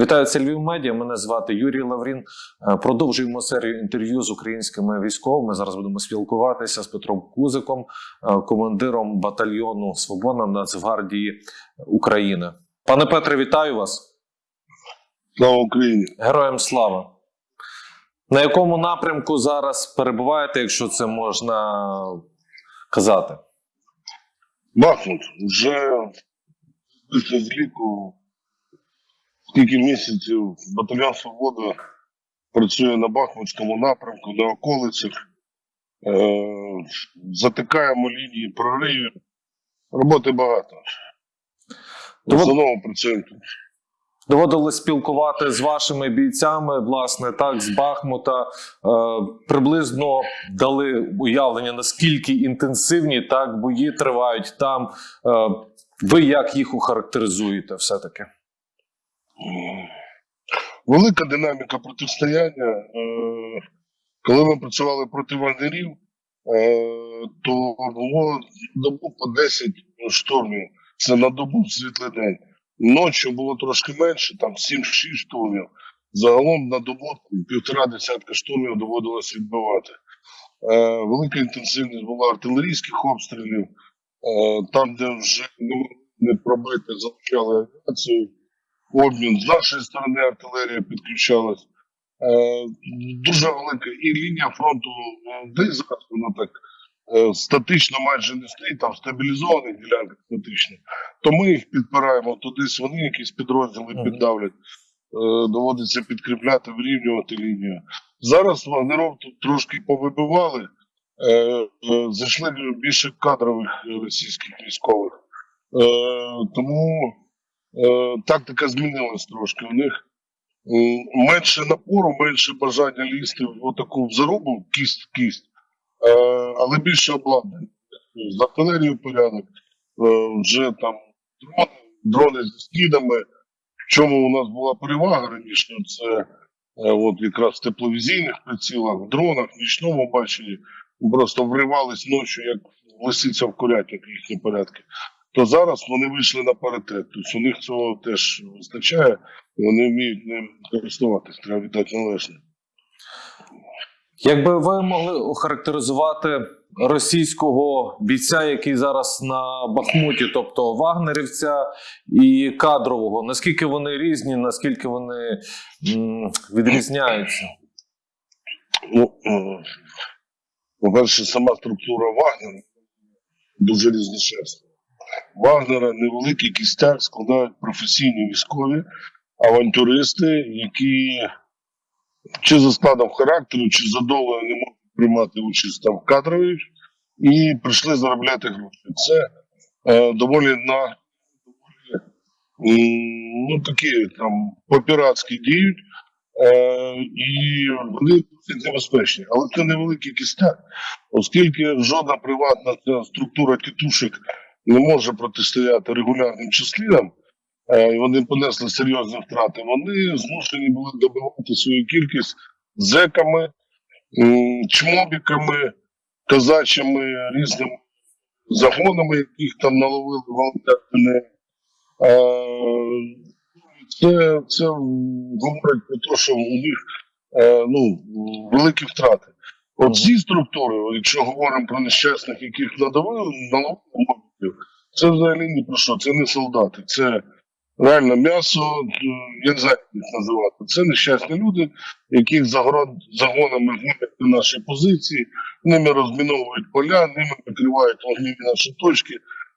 Вітаю, це Львів Медіа. Мене звати Юрій Лаврін. Е, Продовжуємо серію інтерв'ю з українськими військовими. Зараз будемо спілкуватися з Петром Кузиком, е, командиром батальйону Свобода Нацгвардії України. Пане Петре, вітаю вас. Слава Україні! Героям слава. На якому напрямку зараз перебуваєте, якщо це можна казати? Бахмут вже після зліку скільки місяців батальйон Свобода працює на Бахмутському напрямку, на околицях. Е, затикаємо лінії проривів. Роботи багато. В основному працюємо тут. Доводилось спілкувати з вашими бійцями, власне, так, з Бахмута. Е, приблизно дали уявлення, наскільки інтенсивні так бої тривають там. Е, ви як їх охарактеризуєте все-таки? Велика динаміка протистояння. Е, коли ми працювали проти вагнерів, е, то було добу по 10 штурмів. Це на добу світлий день. Ночі було трошки менше, там 7-6 штурмів. Загалом на добу півтора десятка штурмів доводилось відбивати. Е, велика інтенсивність була артилерійських обстрілів. Там, де вже не не пробити, залучали авіацію. Обмін з нашої сторони артилерія підключалась. Е, дуже велика і лінія фронту, е, де зараз вона так е, статично майже не стоїть, там стабілізованих ділянках статично. То ми їх підпираємо, то десь вони якісь підрозділи піддавлять. Доводиться підкріпляти, вирівнювати лінію. Зараз вагнеров тут трошки повибивали, зайшли більше кадрових російських військових. Тому тактика змінилась трошки. У них менше напору, менше бажання лізти в таку в кість в кість, е, але більше обладнання. З артилерією порядок, е, вже там дрони, дрони з скидами. В чому у нас була перевага раніше, це е, от якраз в тепловізійних прицілах, в дронах, в нічному баченні, просто вривались ночі, як лисиця в курятник їхні порядки. То зараз вони вийшли на паритет. Тобто у них цього теж вистачає, і вони вміють ним користуватись, треба віддати належне. Якби ви могли охарактеризувати російського бійця, який зараз на Бахмуті, тобто вагнерівця і кадрового, наскільки вони різні, наскільки вони м, відрізняються? Ну, е, по-перше, сама структура Вагнера дуже різночасна. Вагнера невеликий кістяк складають професійні військові, авантюристи, які чи за складом характеру, чи за не можуть приймати участь там в кадровій і прийшли заробляти гроші. Це е, доволі на ну, такі там по-піратськи діють. Е, і вони досить небезпечні. Але це невеликий кістяк, оскільки жодна приватна структура тітушек не може протистояти регулярним числам, е, і вони понесли серйозні втрати, вони змушені були добивати свою кількість зеками, чмобіками, казачими різними загонами, яких там наловили волонтери. Е, це, це говорить про те, що у них е, ну, великі втрати. От ці структури, якщо говоримо про нещасних, яких надавили, мобілів, це взагалі ні про що, це не солдати, це реально м'ясо, е, я не знаю, як їх називати. Це нещасні люди, яких загонами гонять на наші позиції, ними розміновують поля, ними накривають вогневі наші точки.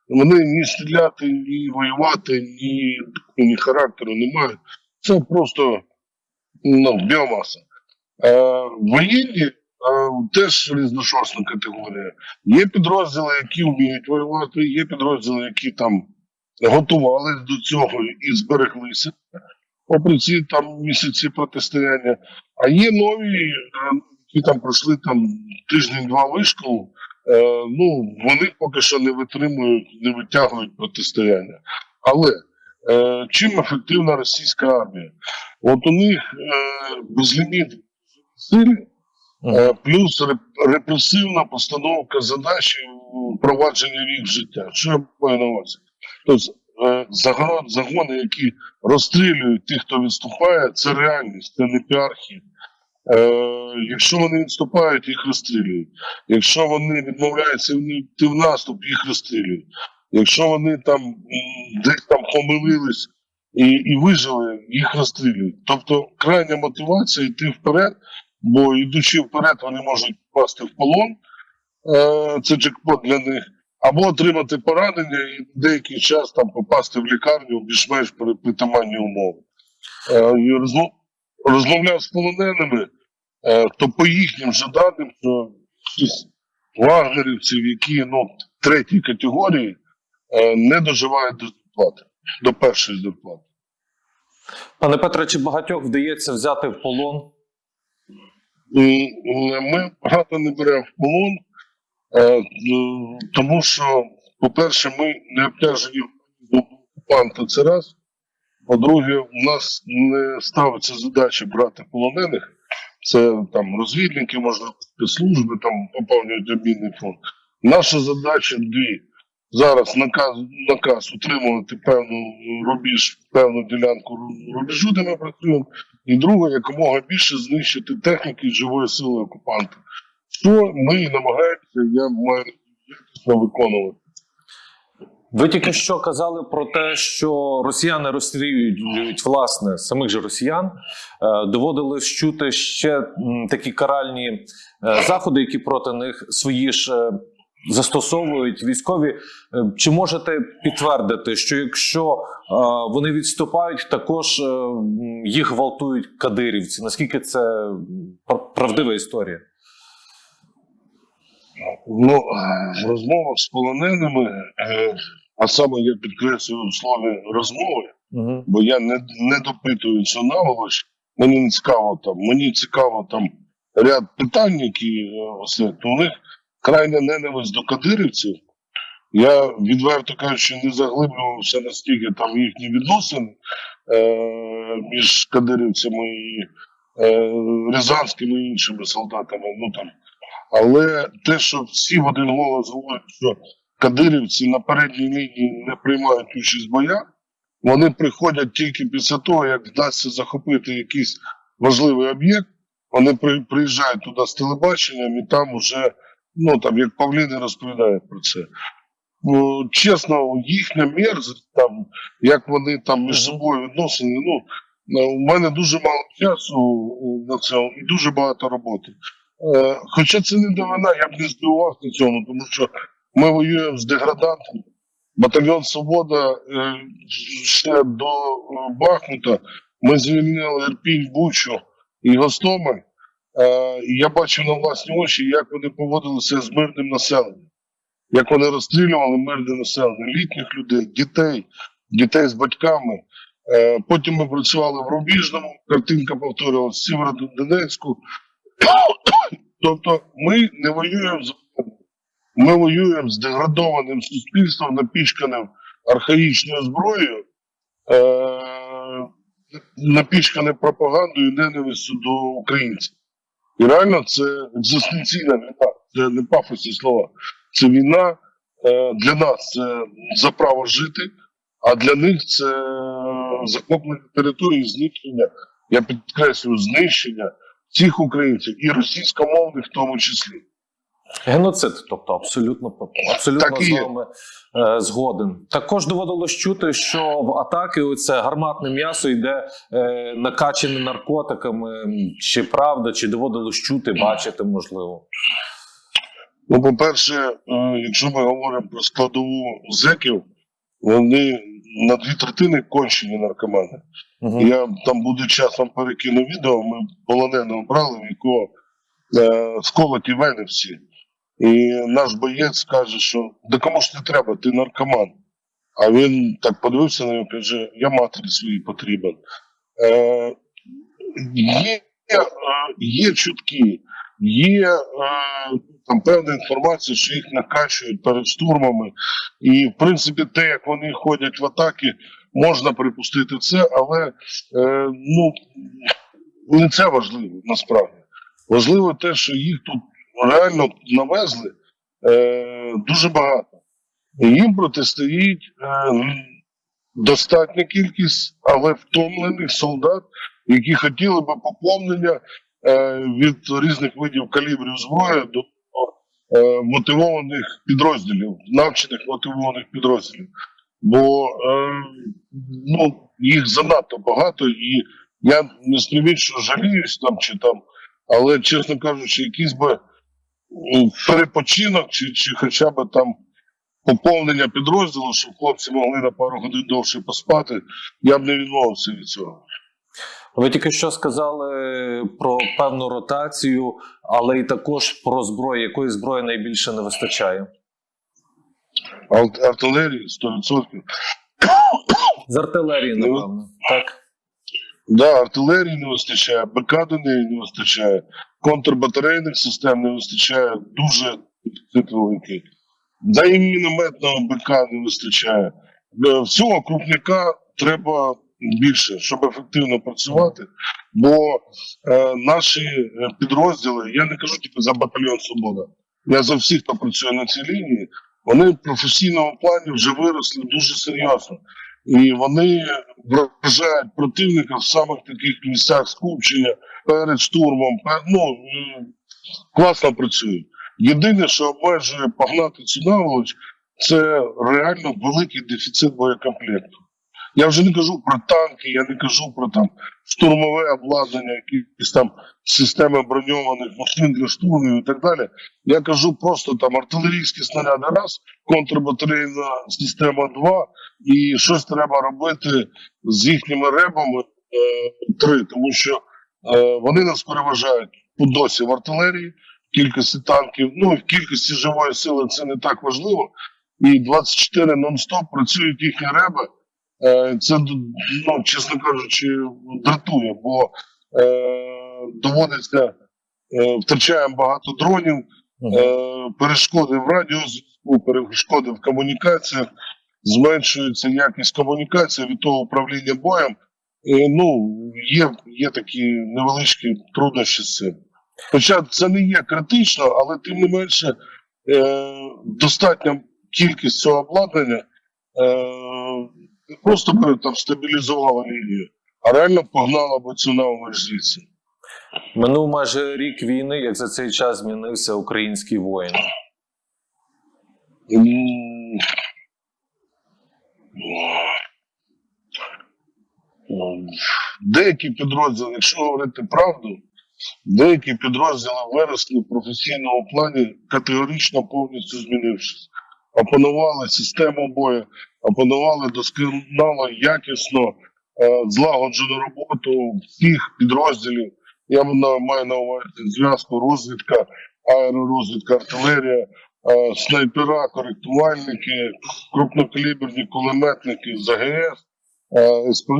Вони ні стріляти, ні воювати, ні, ні характеру не мають. Це просто ну, біомаса. Е, воєнні теж різношорстна категорія. Є підрозділи, які вміють воювати, є підрозділи, які там готувалися до цього і збереглися, попри ці там місяці протистояння. А є нові, е, які там пройшли там тиждень-два вишколу. Е, ну, вони поки що не витримують, не витягують протистояння. Але е, чим ефективна російська армія? От у них е, безліміт сил, е, плюс репресивна постановка задач впровадження їх життя. Що я маю на увазі? Тобто е, загони, які розстрілюють тих, хто відступає, це реальність, це не піархи. Е, якщо вони відступають, їх розстрілюють. Якщо вони відмовляються йти в наступ, їх розстрілюють. Якщо вони там десь там помилились і, і вижили, їх розстрілюють. Тобто крайня мотивація йти вперед, бо йдучи вперед, вони можуть впасти в полон. Е, це джекпот для них. Або отримати поранення і деякий час там попасти в лікарню більш-менш при притаманні умови. Е, розмовляв з полоненими, е, то по їхнім же даним, що вагнерівців, які ну, третій категорії, не доживають до зарплати, до першої зарплати. Пане Петре, чи багатьох вдається взяти в полон? Е, Ми багато не беремо в полон, е, е, тому що, по-перше, ми не обтяжені окупанта, це раз. По-друге, у нас не ставиться задача брати полонених. Це там розвідники, можливо, спецслужби там поповнюють обмінний фонд. Наша задача дві. Зараз наказ, наказ утримувати певну рубіж, певну ділянку ру- рубежу, де ми працюємо. І друге, якомога більше знищити техніки живої сили окупанта. Що ми і намагаємося, я маю виконувати. Ви тільки що казали про те, що росіяни розстрілюють власне самих же росіян. Е, Доводилось чути ще такі каральні е, заходи, які проти них свої ж е, застосовують військові. Е, Чи можете підтвердити, що якщо е, вони відступають, також е, їх гвалтують кадирівці? Наскільки це правдива історія? Ну, в розмовах з полоненими, а саме я підкреслюю в слові розмови, Угу. бо я не, не допитую цю наволоч. Мені не цікаво там. Мені цікаво там ряд питань, які е, ось. То у них крайня ненависть до кадирівців. Я відверто кажучи, не заглиблювався настільки там їхні відносини е, між кадирівцями і е, рязанськими і іншими солдатами. Ну там. Але те, що всі в один голос говорять, що кадирівці на передній лінії не приймають участь в боях, вони приходять тільки після того, як вдасться захопити якийсь важливий об'єкт. Вони при, приїжджають туди з телебаченням і там вже, ну там, як Павліни розповідають про це. Ну, чесно, їхня мерзость, там, як вони там між собою відносини, ну, е, у мене дуже мало часу е, на це і дуже багато роботи. Е, хоча це не дивина, я б не здивувався цьому, тому що ми воюємо з деградантами. Батальйон Свобода е, ще до Бахмута ми звільнили Ірпінь, Бучу і Гостомель. Е, я бачив на власні очі, як вони поводилися з мирним населенням, як вони розстрілювали мирне населення, літніх людей, дітей, дітей з батьками. Е, потім ми працювали в Рубіжному, картинка повторювалася в Сєвєродонецьку. тобто ми не воюємо з ми воюємо з деградованим суспільством, напічканим архаїчною зброєю, е- напічканим пропагандою і ненавистю до українців. І реально це екзистенційна війна, це не пафосні слова. Це війна е- для нас це за право жити, а для них це захоплення території, знищення, я підкреслюю, знищення всіх українців і російськомовних в тому числі. Геноцид, тобто абсолютно абсолютно Так з вами е, згоден. Також доводилось чути, що в атаки оце гарматне м'ясо йде е, накачане наркотиками. Чи правда, чи доводилось чути, бачити, можливо. Ну, по-перше, е, якщо ми говоримо про складову зеків, вони на дві третини кончені наркомани. Угу. Я там буде час вам перекину відео. Ми полоненого брали, в якого е, сколоті вени всі. І наш боєць каже, що да кому ж не треба, ти наркоман. А він так подивився на нього і каже: я матері своїй потрібен. Е, є, е, є чутки, є е, там певна інформація, що їх накачують перед штурмами. І, в принципі, те, як вони ходять в атаки, можна припустити це, але е, ну, не це важливо насправді. Важливо те, що їх тут реально навезли е, дуже багато. Їм протистоїть е, достатня кількість, але втомлених солдат, які хотіли би поповнення е, від різних видів калібрів зброї до е, мотивованих підрозділів, навчених мотивованих підрозділів. Бо е, ну, їх занадто багато, і я не що жаліюсь там чи там, але, чесно кажучи, якийсь би перепочинок, чи, чи хоча б там поповнення підрозділу, щоб хлопці могли на пару годин довше поспати, я б не відмовився від цього. Ви тільки що сказали про певну ротацію, але і також про зброю. Якої зброї найбільше не вистачає? Ар- Артилерії 100%. З артилерії, Ну, напевно. Так. Да, артилерії не вистачає, БК до неї не вистачає, контрбатарейних систем не вистачає, дуже великий. Да і мінометного БК не вистачає. Е, Всього крупняка треба більше, щоб ефективно працювати. Бо е, наші е, підрозділи, я не кажу тільки за батальйон Свобода, я за всіх, хто працює на цій лінії, вони в професійному плані вже виросли дуже серйозно. І вони вражають противника в самих таких місцях скупчення перед штурмом. Ну, класно працюють. Єдине, що обмежує погнати цю наволоч, це реально великий дефіцит боєкомплекту. Я вже не кажу про танки, я не кажу про там штурмове обладнання, якісь там системи броньованих машин для штурмів і так далі. Я кажу просто там артилерійські снаряди раз, контрбатарейна система два, і щось треба робити з їхніми ребами е, три, тому що е, вони нас переважають по досі в артилерії, в кількості танків, ну і в кількості живої сили це не так важливо. І 24 нон-стоп працюють їхні реби. Е, це, ну, чесно кажучи, дратує, бо е, доводиться, е, втрачаємо багато дронів, е, перешкоди в радіозв'язку, перешкоди в комунікаціях, зменшується якість комунікації від того управління боєм. І, ну, є, є такі невеличкі труднощі з цим. Хоча це не є критично, але тим не менше е, достатня кількість цього обладнання е, не просто би там стабілізувала лінію, а реально погнала би цю звідси. Минув майже рік війни, як за цей час змінився український воїн. М, м, Деякі підрозділи, якщо говорити правду, деякі підрозділи виросли в професійному плані категорично повністю змінившись. Опанували систему бою, опанували досконало, якісно, е, злагоджену роботу всіх підрозділів. Я маю на увазі зв'язку, розвідка, аеророзвідка, артилерія, е, снайпера, коректувальники, крупнокаліберні кулеметники з АГС, СП-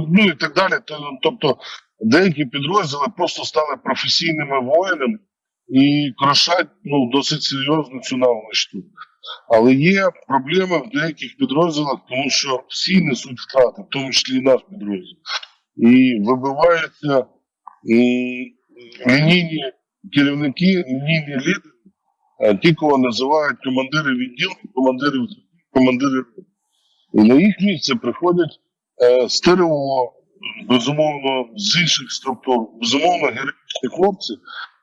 ну і так далі. Тобто деякі підрозділи просто стали професійними воїнами і крошать ну, досить серйозно цю навичку. Але є проблеми в деяких підрозділах, тому що всі несуть втрати, в тому числі і наш підрозділ. І вибиваються м, лінійні керівники, лінійні лідери, е, ті, кого називають командири відділів, командири, командири. І на їх місце приходять е, з безумовно, з інших структур, безумовно, героїчні хлопці,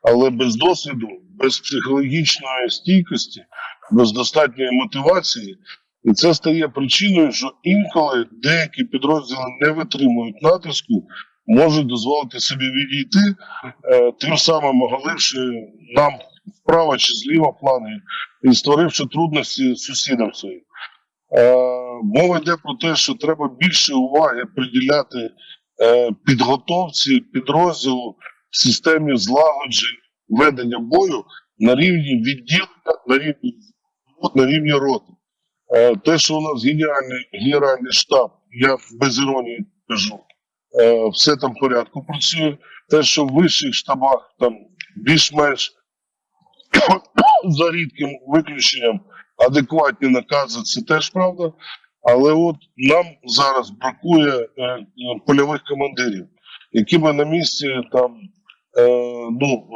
але без досвіду, без психологічної стійкості, без достатньої мотивації. І це стає причиною, що інколи деякі підрозділи не витримують натиску, можуть дозволити собі відійти, е, тим самим оголивши нам вправо чи зліва плани і створивши трудності сусідам своїм. Е, мова йде про те, що треба більше уваги приділяти е, підготовці підрозділу в системі злагоджень ведення бою на рівні відділення, на рівні на рівні роти. Е, те, що у нас геніальний генеральний штаб, я без іронії кажу, все там в порядку працює. Те, що в вищих штабах там більш-менш за рідким виключенням адекватні накази, це теж правда. Але от нам зараз бракує е, е, польових командирів, які би на місці там е, ну,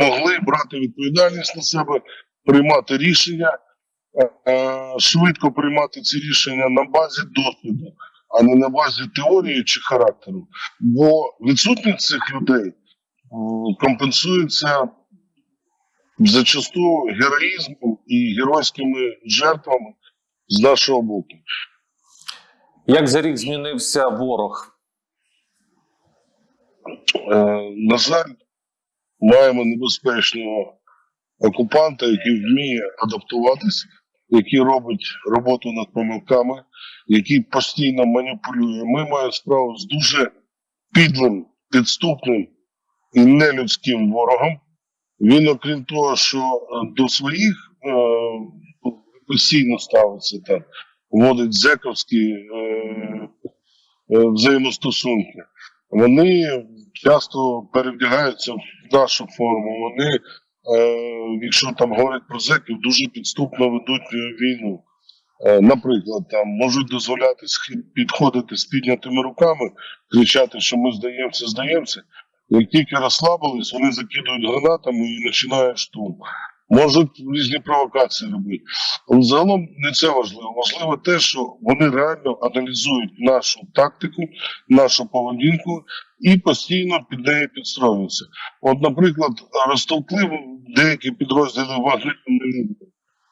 могли брати відповідальність на себе, приймати рішення, швидко приймати ці рішення на базі досвіду, а не на базі теорії чи характеру. Бо відсутність цих людей компенсується зачасту героїзмом і геройськими жертвами з нашого боку. Як за рік змінився ворог? Е, на жаль, маємо небезпечного окупанта, який вміє адаптуватися, який робить роботу над помилками, який постійно маніпулює. Ми маємо справу з дуже підлим, підступним і нелюдським ворогом. Він, окрім того, що е, до своїх е, постійно ставиться там, вводить зековські е, е, взаємостосунки. Вони часто перевдягаються в нашу форму. Вони, е, якщо там говорять про зеків, дуже підступно ведуть е, війну. Е, наприклад, там можуть дозволяти підходити з піднятими руками, кричати, що ми здаємося, здаємося. Як тільки розслабились, вони закидують гранатами і починають штурм. Можуть різні провокації робити. Але загалом не це важливо. Важливо те, що вони реально аналізують нашу тактику, нашу поведінку і постійно під неї підстроюються. От, наприклад, розтовкли деякі підрозділи Вагнера.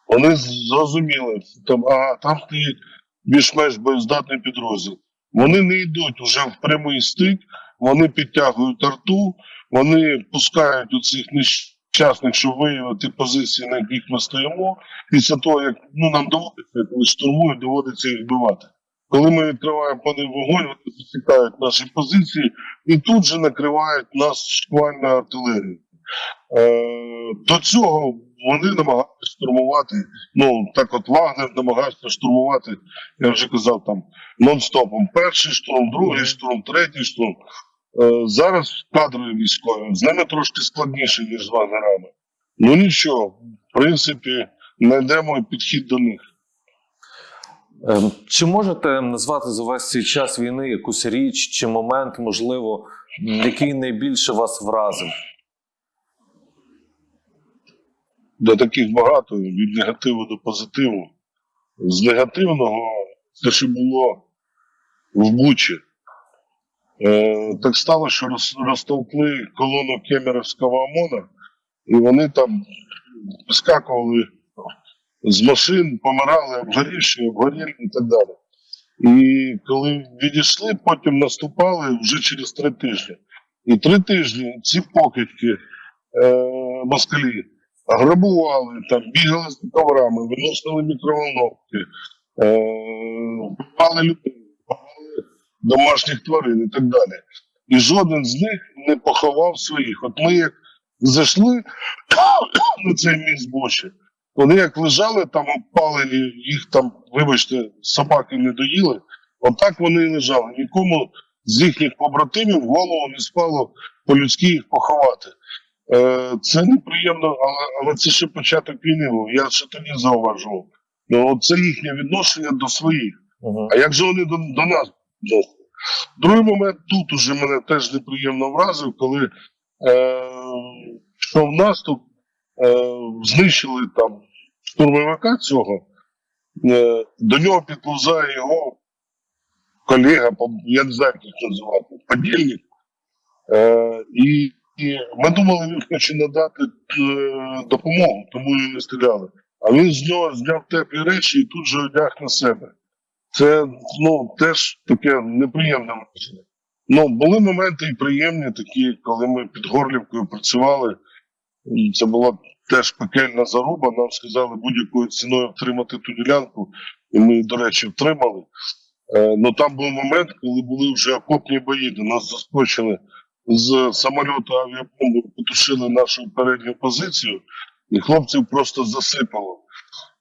Вони зрозуміли, там, ага, там стоїть більш-менш боєздатний підрозділ. Вони не йдуть уже в прямий стик, вони підтягують арту, вони пускають у цих нещасних, щоб виявити позиції, на яких ми стоїмо. Після того, як ну, нам доводиться, коли штурмують, доводиться їх вбивати. Коли ми відкриваємо по ним вогонь, вони засікають наші позиції і тут же накривають нас шквальною артилерією. Е, до цього вони намагаються штурмувати. Ну так от Вагнер намагається штурмувати, я вже казав там нон-стопом. Перший штурм, другий штурм, третій штурм. Е, зараз кадрові військові з ними трошки складніше, ніж з Вагнерами. Ну нічого, в принципі, знайдемо підхід до них. Ем, Чи можете назвати за весь цей час війни якусь річ чи момент, можливо, який найбільше вас вразив? до таких багато від негативу до позитиву. З негативного те, що було в Бучі. Е, так стало, що роз, розтовкли колону Кемеровського ОМОНа, і вони там вискакували з машин, помирали, обгорівши, обгорілі і так далі. І коли відійшли, потім наступали вже через три тижні. І три тижні ці покидьки е, москалі грабували, там, бігали з коврами, виносили мікроволновки, е, вбивали людей, домашніх тварин і так далі. І жоден з них не поховав своїх. От ми як зайшли на цей міст Бочі, вони як лежали там обпалені, їх там, вибачте, собаки не доїли, отак вони і лежали. Нікому з їхніх побратимів в голову не спало по-людськи їх поховати. Е, Це неприємно, але, але це ще початок війни. Я ще тоді зауважував. Ну, це їхнє відношення до своїх. Угу. А як же вони до, до нас відносяться? Другий момент тут уже мене теж неприємно вразив, коли е, йшов наступ, е, знищили там штурмовика цього, е, до нього підповзає його колега, я не знаю, як їх називати, подільник. Е, і, і ми думали, він хоче надати е, допомогу, тому і не стріляли. А він з нього зняв теплі речі і тут же одяг на себе. Це ну, теж таке неприємне враження. Ну, були моменти і приємні, такі, коли ми під Горлівкою працювали. Це була теж пекельна заруба. Нам сказали будь-якою ціною втримати ту ділянку, і ми, до речі, втримали. Е, ну там був момент, коли були вже окопні бої, де нас заскочили з самольоту авіабомби, потушили нашу передню позицію, і хлопців просто засипало.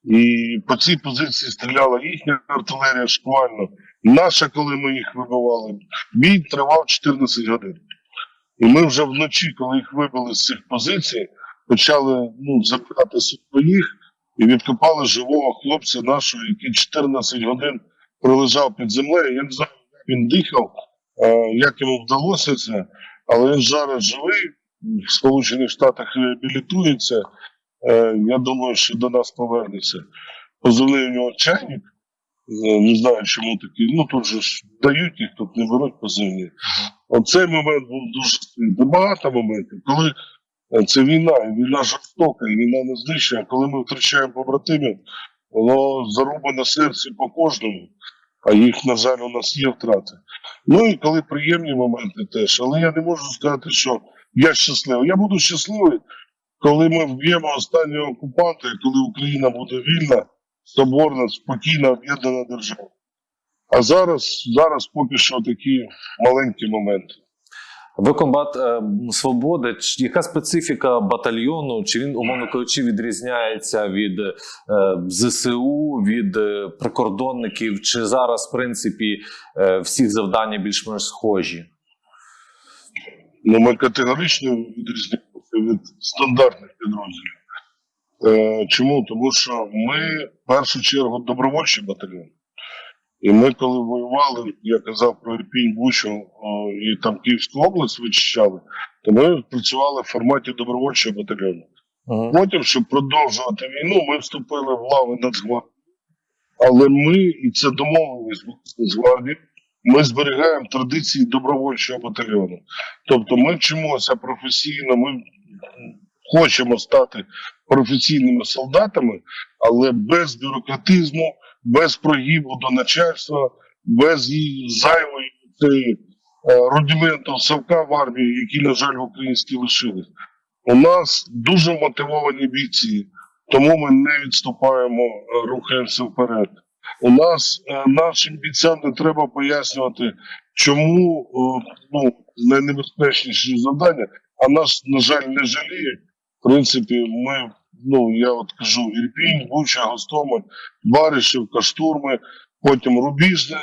І по цій позиції стріляла їхня артилерія шквально. Наша, коли ми їх вибивали, бій тривав 14 годин. І ми вже вночі, коли їх вибили з цих позицій, почали ну, забирати своїх і відкопали живого хлопця нашого, який 14 годин пролежав під землею. Я не знаю, як він дихав, е, як йому вдалося це, але він зараз живий, в Сполучених Штатах реабілітується. Е, Я думаю, що до нас повернеться. Позивний у нього чайник, Е, Не знаю, чому такі. Ну тут же ж дають їх, тут не беруть позивні. Оцей момент був дуже. Багато моментів, коли е, це війна, і війна жорстока, і війна не знищує. Коли ми втрачаємо побратимів, воно заруба на серці по кожному, а їх, на жаль, у нас є втрати. Ну і коли приємні моменти теж. Але я не можу сказати, що я щасливий. Я буду щасливий, коли ми вб'ємо останнього окупанта, і коли Україна буде вільна, соборна, спокійна, об'єднана держава. А зараз, зараз поки що такі маленькі моменти. Ви комбат е, свободи. Чи яка специфіка батальйону? Чи він, умовно кажучи, відрізняється від е, ЗСУ, від е, прикордонників? Чи зараз, в принципі, е, всі завдання більш-менш схожі? Ну, ми категорично відрізняємося від стандартних підрозділів. Е, чому? Тому що ми в першу чергу добровольчий батальйон. І ми, коли воювали, я казав про Ірпінь, Бучу о, і там Київську область вичищали, то ми працювали в форматі добровольчого батальйону. Потім, щоб продовжувати війну, ми вступили в лави Нацгвардії. Але ми, і це домовленість з Нацгвардії, ми зберігаємо традиції добровольчого батальйону. Тобто ми вчимося професійно, ми хочемо стати професійними солдатами, але без бюрократизму, без прогибу до начальства, без її зайвої цієї, е, рудименту совка в армії, які, на жаль, в українській лишились. У нас дуже мотивовані бійці, тому ми не відступаємо, е, рухаємося вперед. У нас е, нашим бійцям не треба пояснювати, чому ну, найнебезпечніші завдання, а нас, на жаль, не жаліють. В принципі, ми, ну я от кажу, Ірпінь, Буча, Гостомель, Баришівка, штурми, потім Рубіжне,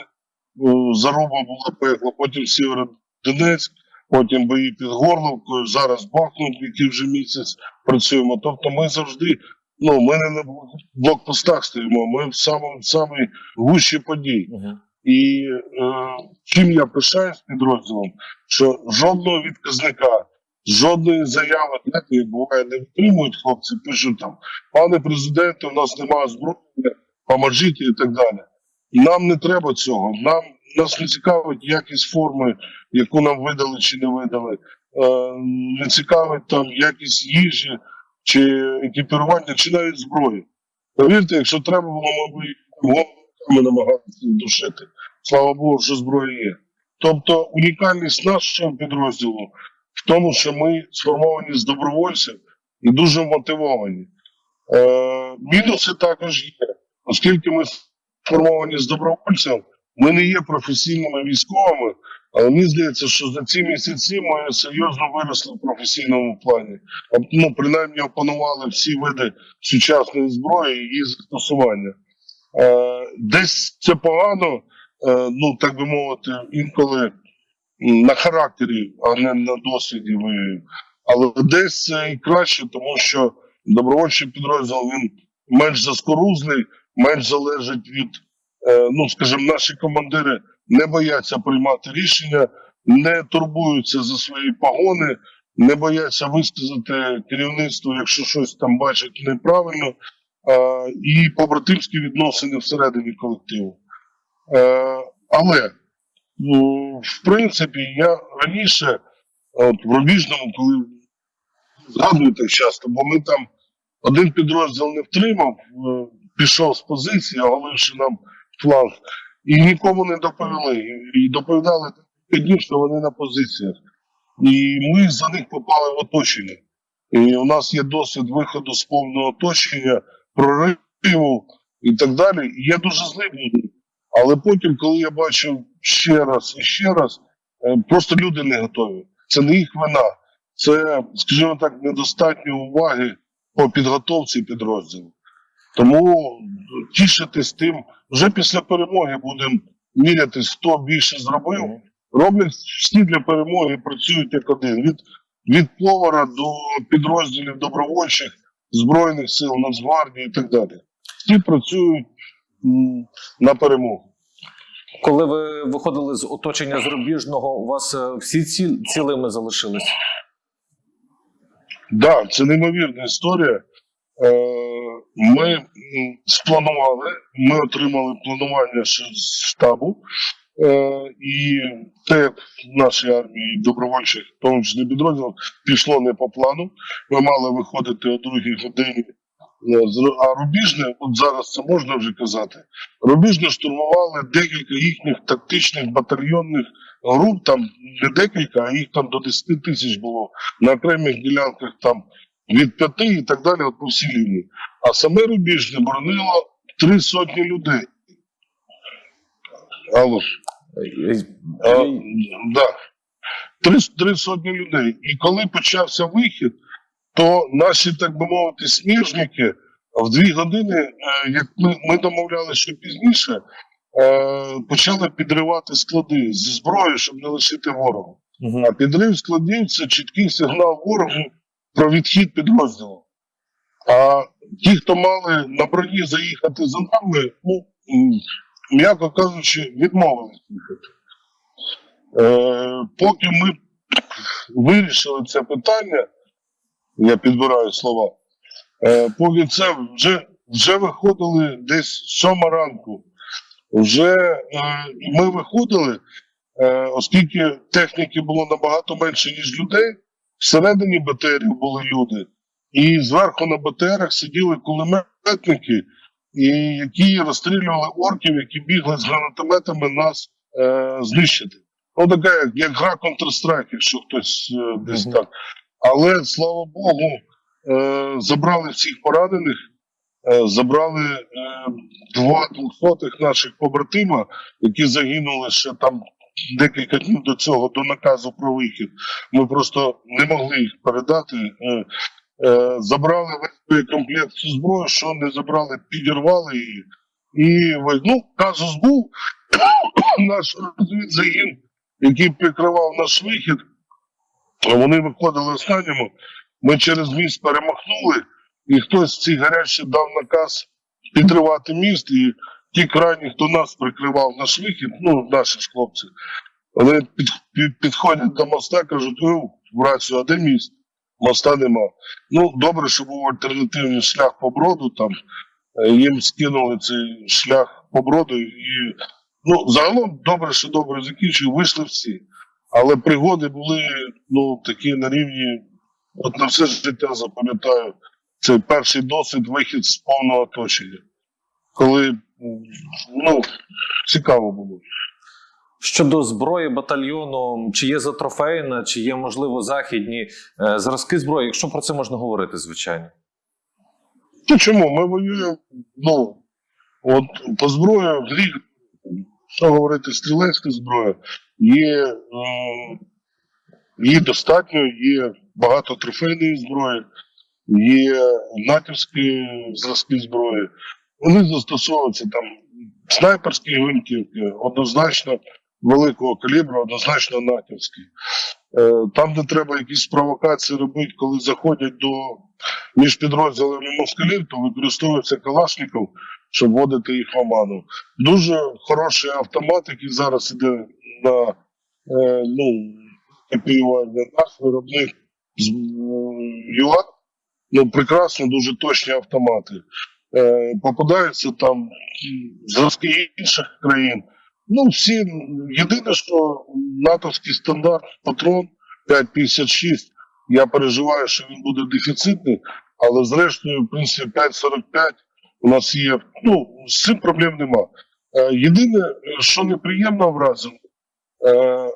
Заруба була пекла, потім Сєвєродонецьк, потім бої під Горловкою, зараз Бахмут, який вже місяць працюємо. Тобто ми завжди, ну, ми не на блокпостах стоїмо, ми в самому самій гущі подій. І е, чим я пишаюсь підрозділом, що жодного відказника, жодної заяви, як буває, не витримують хлопці, пишуть там, пане президенте, у нас немає зброї, поможіть і так далі. Нам не треба цього. Нам нас не цікавить якість форми, яку нам видали чи не видали. Е, не цікавить там якість їжі чи екіпірування, чи навіть зброї. Повірте, якщо треба було, ми головами намагалися душити. Слава Богу, що зброя є. Тобто унікальність нашого підрозділу в тому, що ми сформовані з добровольців і дуже мотивовані. Е, мінуси також є, оскільки ми сформовані з добровольців, ми не є професійними військовими, але мені здається, що за ці місяці ми серйозно виросли в професійному плані. Ну, принаймні опанували всі види сучасної зброї і її застосування. Е, десь це погано, е, ну так би мовити, інколи на характері, а не на досвіді воюють. Але десь і краще, тому що добровольчий підрозділ він менш заскорузний, менш залежить від, е, ну скажімо, наші командири не бояться приймати рішення, не турбуються за свої погони, не бояться висказати керівництву, якщо щось там бачать неправильно, і побратимські відносини всередині колективу. Е, але в принципі, я раніше, от в Рубіжному, коли згадую так часто, бо ми там один підрозділ не втримав, е, пішов з позиції, оголивши нам фланг, і нікому не доповіли. І- доповідали тільки днів, що вони на позиціях. І ми за них попали в оточення. І у нас є досвід виходу з повного оточення, прориву і так далі. І я дуже злий. Але потім, коли я бачив ще раз і ще раз, е, просто люди не готові. Це не їх вина. Це, скажімо так, недостатньо уваги по підготовці підрозділу. Тому тішитись тим, вже після перемоги будемо мірятись, хто більше зробив. Роблять всі для перемоги, працюють як один. Від, від повара до підрозділів добровольчих, Збройних сил, Нацгвардії і так далі. Всі працюють на перемогу. Коли ви виходили з оточення зарубіжного, у вас е, всі ці цілими залишились? Да, це неймовірна історія. Е, Ми спланували, ми отримали планування штабу, е, і те, нашій армії добровольчих, тому числі підрозділів, пішло не по плану. Ми мали виходити о другій годині. Е, з А Рубіжне, от зараз це можна вже казати, Рубіжне штурмували декілька їхніх тактичних батальйонних груп, там не декілька, а їх там до 10 тисяч було на окремих ділянках там від п'яти і так далі, от по всій лінії. А саме Рубіжне боронило три сотні людей. Алло. А, да. Три, три сотні людей. І коли почався вихід, то наші, так би мовити, сніжники в дві години, е, як ми, ми домовлялися, що пізніше, е, почали підривати склади зі зброєю, щоб не лишити ворогу. Мгм. А підрив складів це чіткий сигнал ворогу про відхід підрозділу. А ті, хто мали на броні заїхати за нами, ну, м'яко кажучи, відмовились їхати. Е, поки ми вирішили це питання, я підбираю слова, е, поки вже, вже виходили десь сьома ранку. Вже е, ми виходили, е, оскільки техніки було набагато менше, ніж людей, всередині БТРів були люди, і зверху на БТРах сиділи кулеметники, і які розстрілювали орків, які бігли з гранатометами нас е, знищити. Ну, така як, як гра Counter-Strike, якщо хтось е, десь Мгм. так. Але слава Богу, е, забрали всіх поранених, е, забрали е, два двохсотих наших побратима, які загинули ще там декілька днів до цього, до наказу про вихід. Ми просто не могли їх передати. Забрали весь комплект зброї, що не забрали, підірвали її. І ну, казус був наш розвідзагін, який прикривав наш вихід. Вони виходили останньому. Ми через міст перемахнули, і хтось з цих гарячих дав наказ підривати міст. І ті крайні, хто нас прикривав наш вихід, ну, наші ж хлопці, вони під, під, підходять до моста, кажуть, ну, в рацію, а де міст? Моста нема. Ну, добре, що був альтернативний шлях по броду там. Е, Їм скинули цей шлях по броду і ну, загалом добре, що добре закінчив, вийшли всі. Але пригоди були ну, такі на рівні, от на все життя запам'ятаю, це перший досвід вихід з повного оточення. Коли ну, цікаво було. Щодо зброї батальйону, чи є затрофейна, чи є, можливо, західні е, зразки зброї, якщо про це можна говорити, звичайно. Ну чому? Ми воюємо, ну, от по зброї що говорити, стрілецька зброя, є, м, її достатньо, є багато трофейної зброї, є натівські зразки зброї. Вони застосовуються там снайперські гвинтівки, однозначно великого калібру, однозначно натівські. Е, Там, де треба якісь провокації робити, коли заходять до між підрозділами москалів, то використовується Калашников, щоб вводити їх в оману. Дуже хороший автомат, який зараз іде на е, ну, наш виробник з ЮА. Ну, прекрасно, дуже точні автомати. Е, попадаються там зразки інших країн. Ну, всі, єдине, що натовський стандарт патрон 5,56, я переживаю, що він буде дефіцитний, але зрештою, в принципі, 5,45 у нас є. Ну, з цим проблем нема. Е, єдине, що неприємно вразило, е,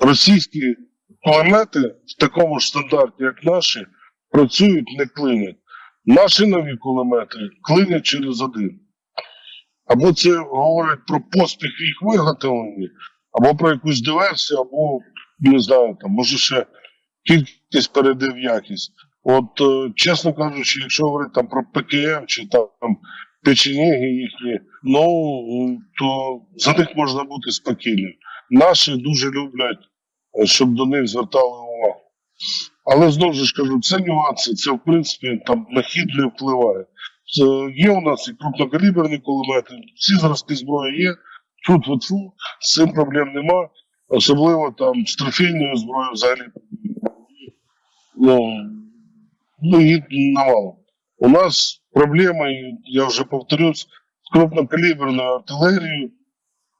російські кулемети в такому ж стандарті, як наші, працюють, не клинять. Наші нові кулемети клинять через один. Або це говорить про поспіх їх виготовленні, або про якусь диверсію, або не знаю, там, може ще кількість перейде в якість. От, е, чесно кажучи, якщо говорити там про ПКМ чи там, печеніги їхні, ну то за них можна бути спокійним. Наші дуже люблять, е, щоб до них звертали увагу. Але знову ж кажу, це нюанси, це в принципі там на хід не впливає. Це є у нас і крупнокаліберні кулемети, всі зразки зброї є, фу-фу-фу, з цим проблем нема. Особливо там з трофейною зброєю взагалі. Ну, ну навалом. У нас проблеми, і я вже повторюсь, з крупнокаліберною артилерією,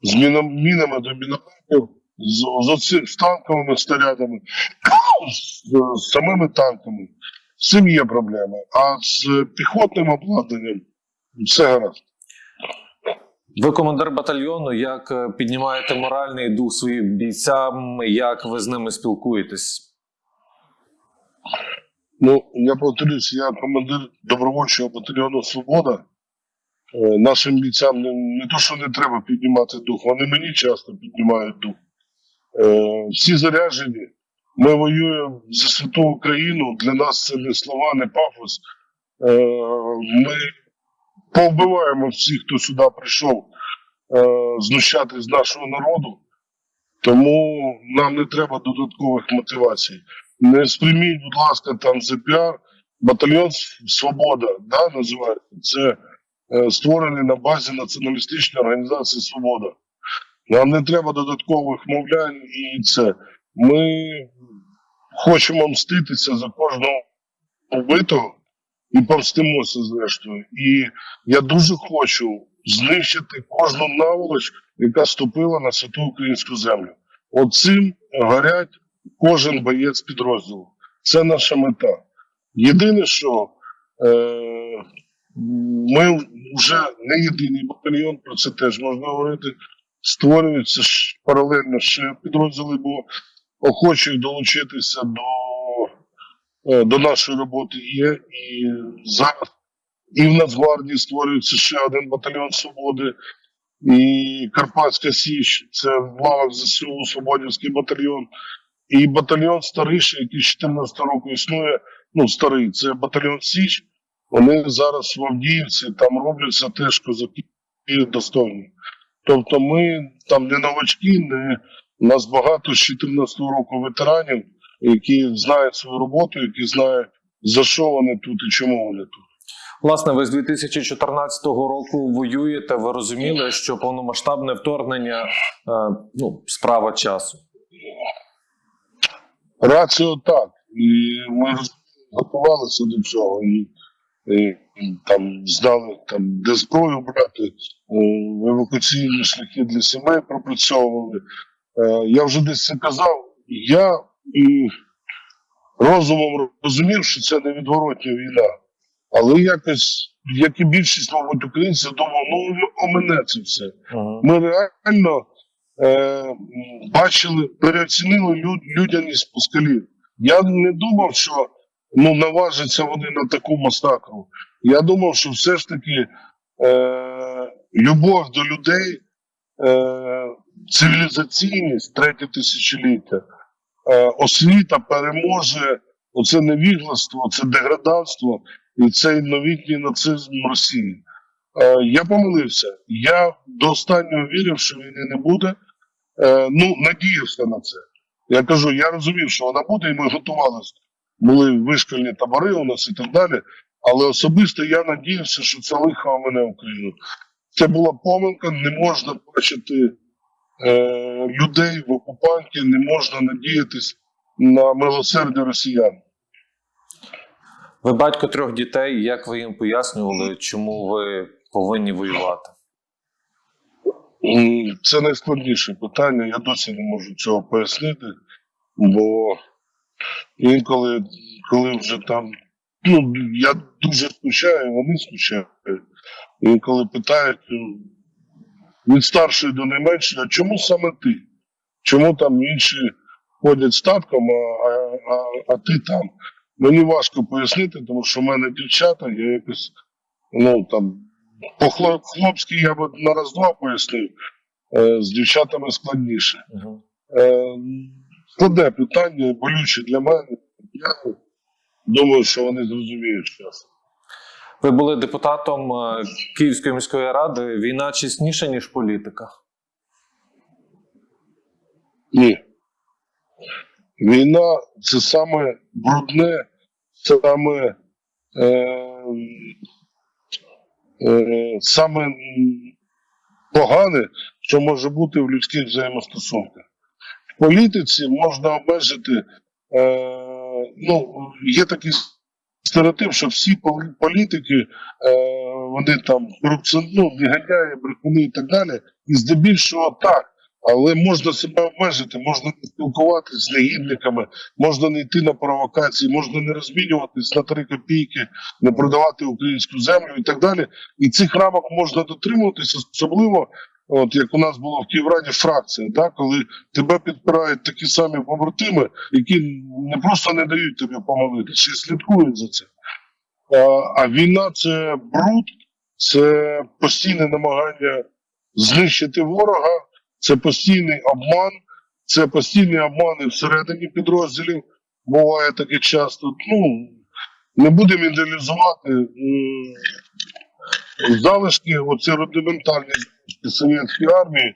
з мінами до мінометів, з, з з танковими снарядами, з, з самими танками. З цим є проблеми. А з піхотним обладнанням все гаразд. Ви командир батальйону. Як е, піднімаєте моральний дух своїм бійцям? Як ви з ними спілкуєтесь? Ну, я повторюсь, я командир добровольчого батальйону Свобода. Е, Нашим бійцям не, не то, що не треба піднімати дух, вони мені часто піднімають дух. Е, всі заряджені. Ми воюємо за святу Україну. Для нас це не слова, не пафос. Е, ми повбиваємо всіх, хто сюди прийшов е, знущати з нашого народу. Тому нам не треба додаткових мотивацій. Не сприйміть, будь ласка, там за. Батальйон Свобода да, називається. Це е, створений на базі націоналістичної організації Свобода. Нам не треба додаткових мовлянь і це. Ми хочемо мститися за кожного вбитого і помстимося зрештою. І я дуже хочу знищити кожну наволоч, яка ступила на святу українську землю. Оцим горять кожен боєць підрозділу. Це наша мета. Єдине, що е, ми вже не єдиний батальйон, про це теж можна говорити. Створюються паралельно ще підрозділи, бо охочих долучитися до, е, до нашої роботи є. І зараз і в Нацгвардії створюється ще один батальйон свободи, і Карпатська Січ, це в лавах ЗСУ Свободівський батальйон. І батальйон старіший, який з 14 року існує, ну старий, це батальйон Січ. Вони зараз в Авдіївці там робляться теж козаки достойні. Тобто ми там не новачки, не у нас багато з 14 року ветеранів, які знають свою роботу, які знають за що вони тут і чому вони тут. Власне, ви з 2014 року воюєте. Ви розуміли, що повномасштабне вторгнення е, ну, справа часу. Раціо так. І ми готувалися до цього. І, і, там знали, там, де зброю брати, е, евакуаційні шляхи для сімей пропрацьовували. Е, Я вже десь це казав. Я і розумом розумів, що це невідворотня війна. Але якось, як і більшість, мабуть, українців, думав, ну о мене це все. Ми реально е, бачили, переоцінили люд, людяність пускалів. Я не думав, що ну, наважаться вони на таку масакру. Я думав, що все ж таки е, любов до людей, е, цивілізаційність третє тисячоліття, е, освіта переможе оце невігластво, це деграданство і цей новітній нацизм Росії. Е, я помилився. Я до останнього вірив, що війни не буде. Е, ну, надіявся на це. Я кажу, я розумів, що вона буде, і ми готувалися. Були вишкольні табори у нас і так далі. Але особисто я надіявся, що це лихо мене Україну. Це була помилка, не можна бачити е, людей в окупанті, не можна надіятись на милосердя росіян. Ви батько трьох дітей. Як ви їм пояснювали, чому ви повинні воювати? Це найскладніше питання. Я досі не можу цього пояснити, бо інколи, коли вже там, ну я дуже скучаю, вони скучають. Інколи питають ну, від старшої до найменшої, а чому саме ти? Чому там інші ходять статком, а, а, а ти там? Мені важко пояснити, тому що в мене дівчата, я якось ну там по хлоп- хлопськи я б на раз-два пояснив, е, з дівчатами складніше. Е, складне питання, болюче для мене. Я думаю, що вони зрозуміють зараз. Ви були депутатом е, Київської міської ради. Війна чесніша, ніж політика. Ні. Війна це саме брудне, саме, е, е, саме погане, що може бути в людських взаємостосунках. В політиці можна обмежити, е, ну, є такий стереотип, що всі політики, е, вони там корупціон, ну, негодяї, брехуни і так далі. І здебільшого так. Але можна себе обмежити, можна не спілкуватися з негідниками, можна не йти на провокації, можна не розмінюватись на три копійки, не продавати українську землю і так далі. І цих рамок можна дотримуватися, особливо, от як у нас було в Київраді фракція, да, коли тебе підпирають такі самі побратими, які не просто не дають тобі помолитися, і слідкують за. А, а війна це бруд, це постійне намагання знищити ворога, це постійний обман, це постійні обмани всередині підрозділів. Буває таке часто. Ну, не будемо ідеалізувати залишки, оці рудиментальні совєтської армії,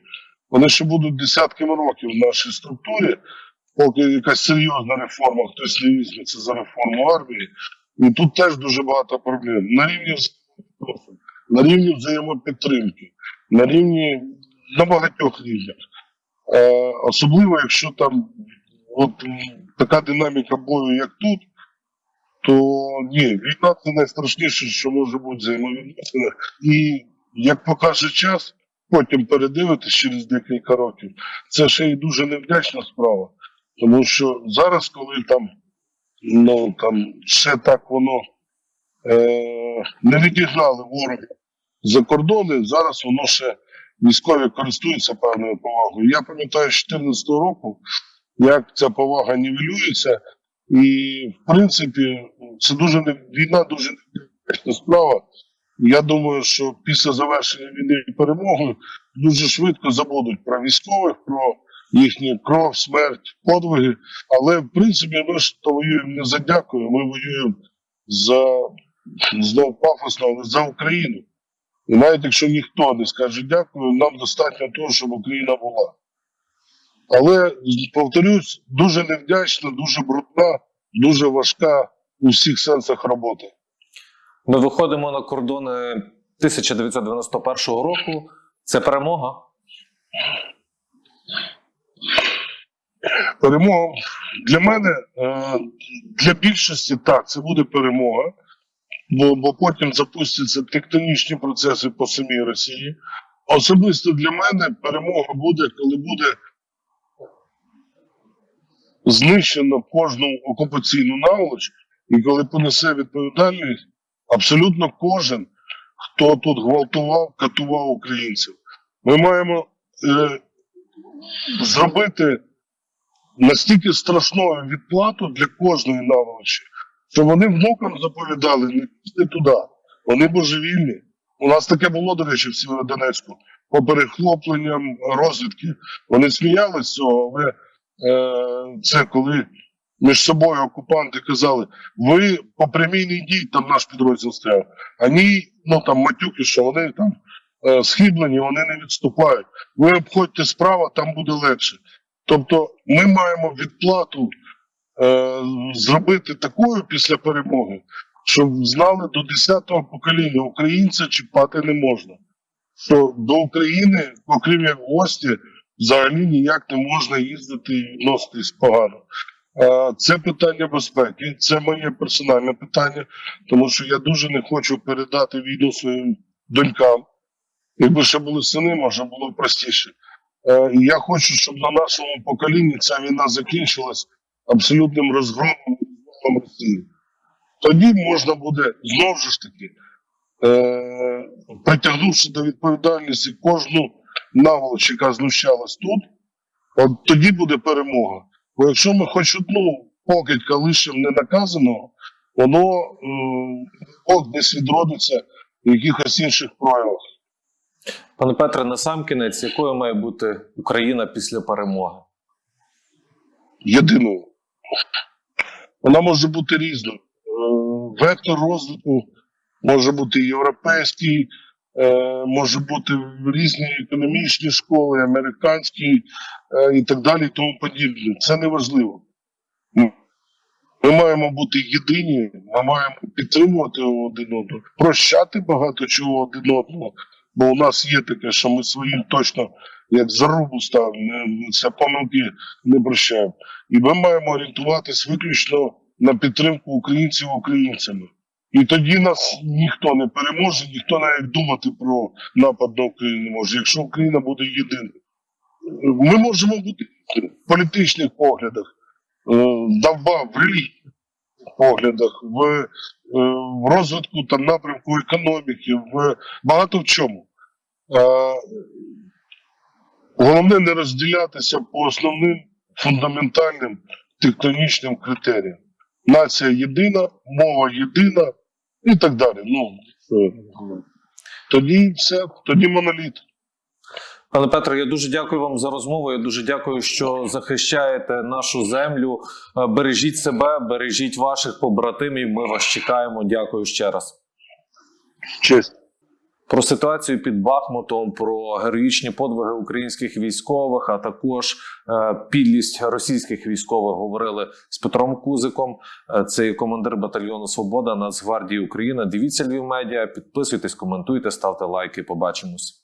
вони ще будуть десятками років в нашій структурі, поки якась серйозна реформа, хтось не візьметься за реформу армії. І тут теж дуже багато проблем. На рівні на рівні взаємопідтримки, на рівні на багатьох рівнях. Е, особливо, якщо там от така динаміка бою, як тут, то ні, війна це найстрашніше, що може бути взаємовідносини. І як покаже час, потім передивитись через декілька років, це ще й дуже невдячна справа. Тому що зараз, коли там, ну там ще так воно е, не відігнали ворога за кордони, зараз воно ще військові користуються певною повагою. Я пам'ятаю з 2014 року, як ця повага нівелюється, і в принципі це дуже не війна, дуже небезпечна справа. Я думаю, що після завершення війни і перемоги дуже швидко забудуть про військових, про їхню кров, смерть, подвиги. Але в принципі ми ж то воюємо не за дякую, ми воюємо за знову пафосно, але за Україну. І навіть якщо ніхто не скаже дякую, нам достатньо того, щоб Україна була. Але повторюсь, дуже невдячна, дуже брудна, дуже важка у всіх сенсах робота. Ми виходимо на кордони 1991 року. Це перемога. Перемога для мене, е, для більшості так, це буде перемога, бо, бо потім запустяться тектонічні процеси по самій Росії. Особисто для мене перемога буде, коли буде знищено кожну окупаційну наволоч, і коли понесе відповідальність абсолютно кожен, хто тут гвалтував, катував українців. Ми маємо е, зробити настільки страшною відплату для кожної наволочі, що вони внукам заповідали не піти туди. Вони божевільні. У нас таке було, до речі, в Сєвєродонецьку. По перехопленням розвідки. Вони сміялися цього, але е, це коли між собою окупанти казали, ви по прямій йдіть, там наш підрозділ стояв. Ані, ну там матюки, що вони там е, схиблені, вони не відступають. Ви обходьте справа, там буде легше. Тобто ми маємо відплату зробити такою після перемоги, щоб знали до 10-го покоління українця чіпати не можна. Що до України, окрім як гості, взагалі ніяк не можна їздити і відноситись погано. Е, це питання безпеки, це моє персональне питання, тому що я дуже не хочу передати війну своїм донькам. Якби ще були сини, може було простіше. Е, я хочу, щоб на нашому поколінні ця війна закінчилась абсолютним розгромом Росії. Тоді можна буде знову ж таки, е, притягнувши до відповідальності кожну наволоч, яка знущалась тут, от тоді буде перемога. Бо якщо ми хоч одну покидька лишимо ненаказаного, воно е, от десь відродиться в якихось інших проявах. Пане Петре, на сам кінець, якою має бути Україна після перемоги? єдиною. Вона може бути різною. Е, Вектор розвитку може бути європейський, е, може бути різні економічні школи, американські е, і так далі, і тому подібне. Це не важливо. Ми маємо бути єдині, ми маємо підтримувати один одного, прощати багато чого один одного. Бо у нас є таке, що ми своїм точно як зарубу не- це помилки не прощаємо. І ми маємо орієнтуватись виключно на підтримку українців українцями. І тоді нас ніхто не переможе, ніхто навіть думати про напад на Україну не може, якщо Україна буде єдиною. Ми можемо бути в політичних поглядах, е, давба в релігійних поглядах, в, е, розвитку там напрямку економіки, в багато в чому. Головне не розділятися по основним фундаментальним тектонічним критеріям. Нація єдина, мова єдина і так далі. Ну, е, тоді все, тоді моноліт. Пане Петро, я дуже дякую вам за розмову. Я дуже дякую, що захищаєте нашу землю. Е, Бережіть себе, бережіть ваших побратимів. Ми вас чекаємо. Дякую ще раз. Честь. Про ситуацію під Бахмутом, про героїчні подвиги українських військових, а також е, підлість російських військових говорили з Петром Кузиком. Е, Це командир батальйону Свобода Нацгвардії України. Дивіться Львів медіа, підписуйтесь, коментуйте, ставте лайки. Побачимось.